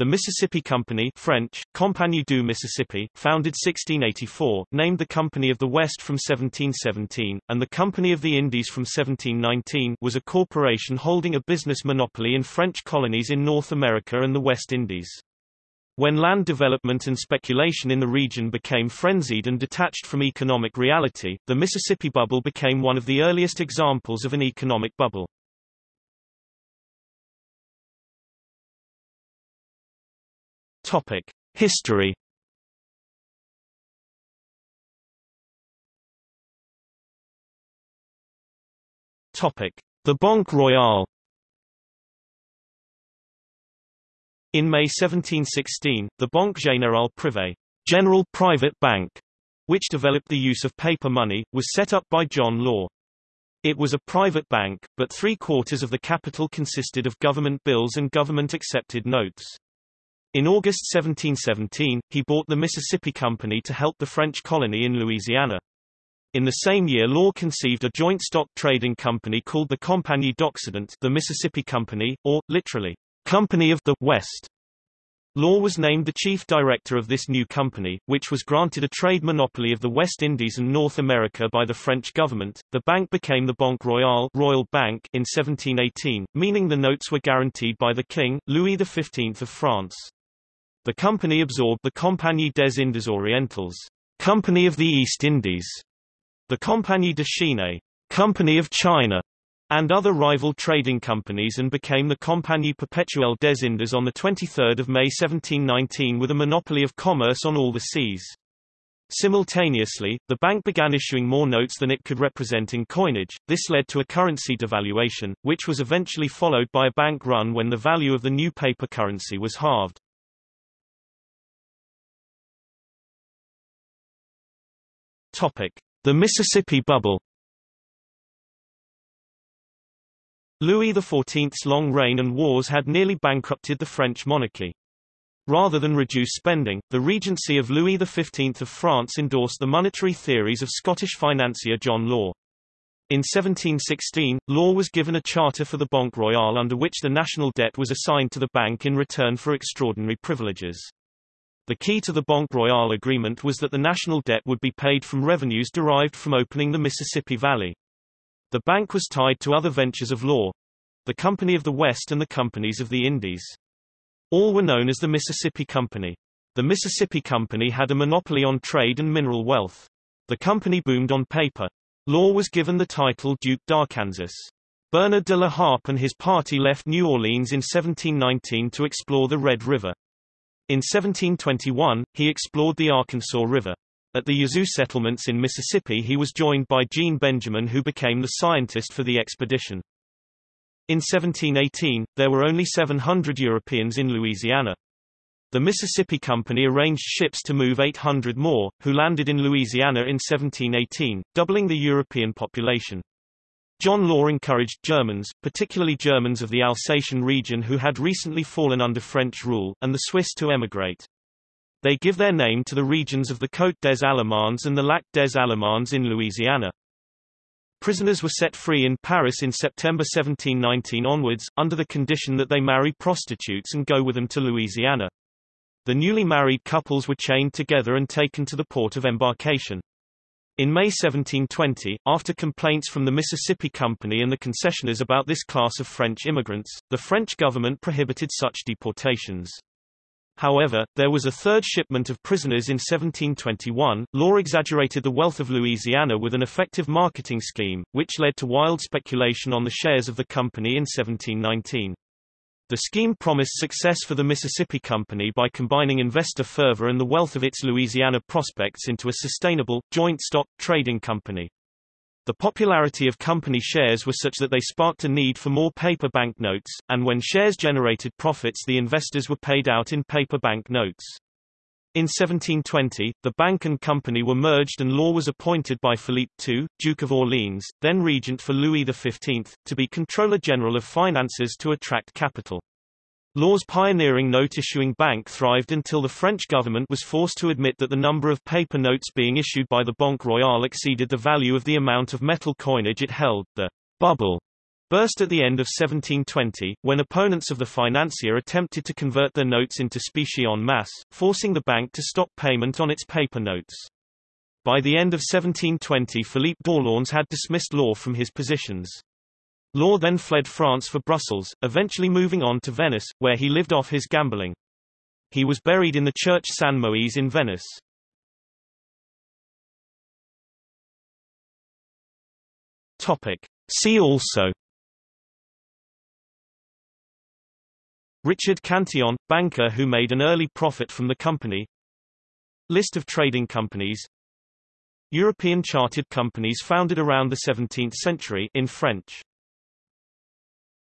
The Mississippi Company French, Compagnie du Mississippi, founded 1684, named the Company of the West from 1717, and the Company of the Indies from 1719 was a corporation holding a business monopoly in French colonies in North America and the West Indies. When land development and speculation in the region became frenzied and detached from economic reality, the Mississippi bubble became one of the earliest examples of an economic bubble. Topic: History. Topic: The Banque Royale. In May 1716, the Banque Générale Privée, General Private Bank, which developed the use of paper money, was set up by John Law. It was a private bank, but three-quarters of the capital consisted of government bills and government-accepted notes. In August 1717, he bought the Mississippi Company to help the French colony in Louisiana. In the same year Law conceived a joint stock trading company called the Compagnie d'Occident the Mississippi Company, or, literally, Company of the West. Law was named the chief director of this new company, which was granted a trade monopoly of the West Indies and North America by the French government. The bank became the Banque Royale Royal Bank in 1718, meaning the notes were guaranteed by the King, Louis XV of France. The company absorbed the Compagnie des Indes Orientales, Company of the East Indies, the Compagnie de Chine, Company of China, and other rival trading companies and became the Compagnie Perpetuelle des Indes on 23 May 1719 with a monopoly of commerce on all the seas. Simultaneously, the bank began issuing more notes than it could represent in coinage. This led to a currency devaluation, which was eventually followed by a bank run when the value of the new paper currency was halved. Topic: The Mississippi Bubble. Louis XIV's long reign and wars had nearly bankrupted the French monarchy. Rather than reduce spending, the regency of Louis XV of France endorsed the monetary theories of Scottish financier John Law. In 1716, Law was given a charter for the Banque Royale under which the national debt was assigned to the bank in return for extraordinary privileges. The key to the Banque Royale agreement was that the national debt would be paid from revenues derived from opening the Mississippi Valley. The bank was tied to other ventures of law, the Company of the West and the Companies of the Indies. All were known as the Mississippi Company. The Mississippi Company had a monopoly on trade and mineral wealth. The company boomed on paper. Law was given the title Duke d'Arkansas. Bernard de la Harpe and his party left New Orleans in 1719 to explore the Red River. In 1721, he explored the Arkansas River. At the Yazoo settlements in Mississippi he was joined by Jean Benjamin who became the scientist for the expedition. In 1718, there were only 700 Europeans in Louisiana. The Mississippi Company arranged ships to move 800 more, who landed in Louisiana in 1718, doubling the European population. John Law encouraged Germans, particularly Germans of the Alsatian region who had recently fallen under French rule, and the Swiss to emigrate. They give their name to the regions of the Côte des Allemands and the Lac des Allemands in Louisiana. Prisoners were set free in Paris in September 1719 onwards, under the condition that they marry prostitutes and go with them to Louisiana. The newly married couples were chained together and taken to the port of embarkation. In May 1720, after complaints from the Mississippi Company and the concessioners about this class of French immigrants, the French government prohibited such deportations. However, there was a third shipment of prisoners in 1721. Law exaggerated the wealth of Louisiana with an effective marketing scheme, which led to wild speculation on the shares of the company in 1719. The scheme promised success for the Mississippi Company by combining investor fervor and the wealth of its Louisiana prospects into a sustainable, joint stock, trading company. The popularity of company shares was such that they sparked a need for more paper banknotes, and when shares generated profits the investors were paid out in paper banknotes. In 1720, the bank and company were merged and Law was appointed by Philippe II, Duke of Orleans, then regent for Louis XV, to be Comptroller General of Finances to attract capital. Law's pioneering note-issuing bank thrived until the French government was forced to admit that the number of paper notes being issued by the Banque Royale exceeded the value of the amount of metal coinage it held. The bubble burst at the end of 1720, when opponents of the financier attempted to convert their notes into specie en masse, forcing the bank to stop payment on its paper notes. By the end of 1720 Philippe d'Orléans had dismissed Law from his positions. Law then fled France for Brussels, eventually moving on to Venice, where he lived off his gambling. He was buried in the church San Moise in Venice. Topic. See also Richard Cantillon, banker who made an early profit from the company. List of trading companies. European chartered companies founded around the 17th century in French